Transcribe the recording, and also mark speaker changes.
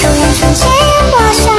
Speaker 1: 手然升起我